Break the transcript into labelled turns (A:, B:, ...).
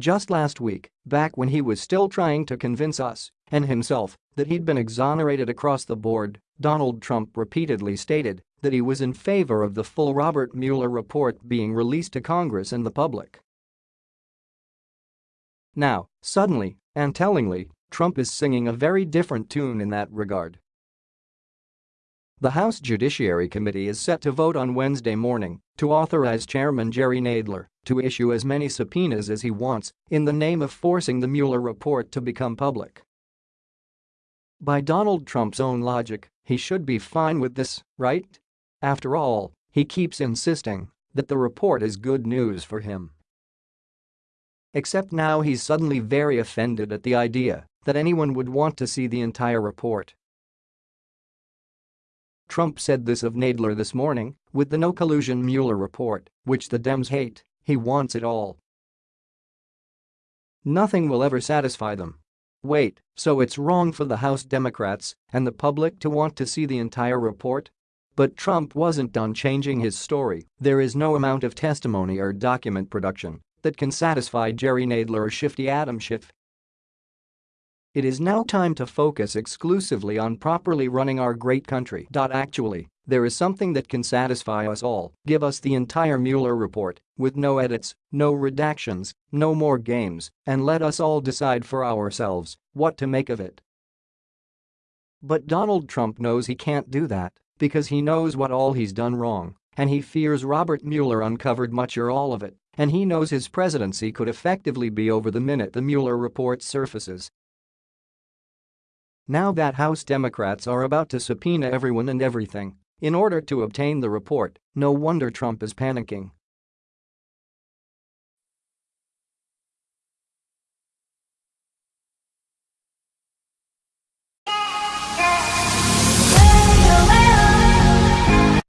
A: Just last week, back when he was still trying to convince us and himself that he'd been exonerated across the board, Donald Trump repeatedly stated that he was in favor of the full Robert Mueller report being released to Congress and the public. Now, suddenly, and tellingly, Trump is singing a very different tune in that regard. The House Judiciary Committee is set to vote on Wednesday morning to authorize Chairman Jerry Nadler to issue as many subpoenas as he wants in the name of forcing the Mueller report to become public. By Donald Trump's own logic, he should be fine with this, right? After all, he keeps insisting that the report is good news for him. Except now he's suddenly very offended at the idea that anyone would want to see the entire report. Trump said this of Nadler this morning, with the no collusion Mueller report, which the Dems hate, he wants it all. Nothing will ever satisfy them. Wait, so it's wrong for the House Democrats and the public to want to see the entire report? But Trump wasn't done changing his story, there is no amount of testimony or document production that can satisfy Jerry Nadler or Shifty Adam Schiff it is now time to focus exclusively on properly running our great country. Actually, there is something that can satisfy us all, give us the entire Mueller report, with no edits, no redactions, no more games, and let us all decide for ourselves what to make of it. But Donald Trump knows he can't do that because he knows what all he's done wrong, and he fears Robert Mueller uncovered much or all of it, and he knows his presidency could effectively be over the minute the Mueller report surfaces now that House Democrats are about to subpoena everyone and everything in order to obtain the report, no wonder Trump is panicking.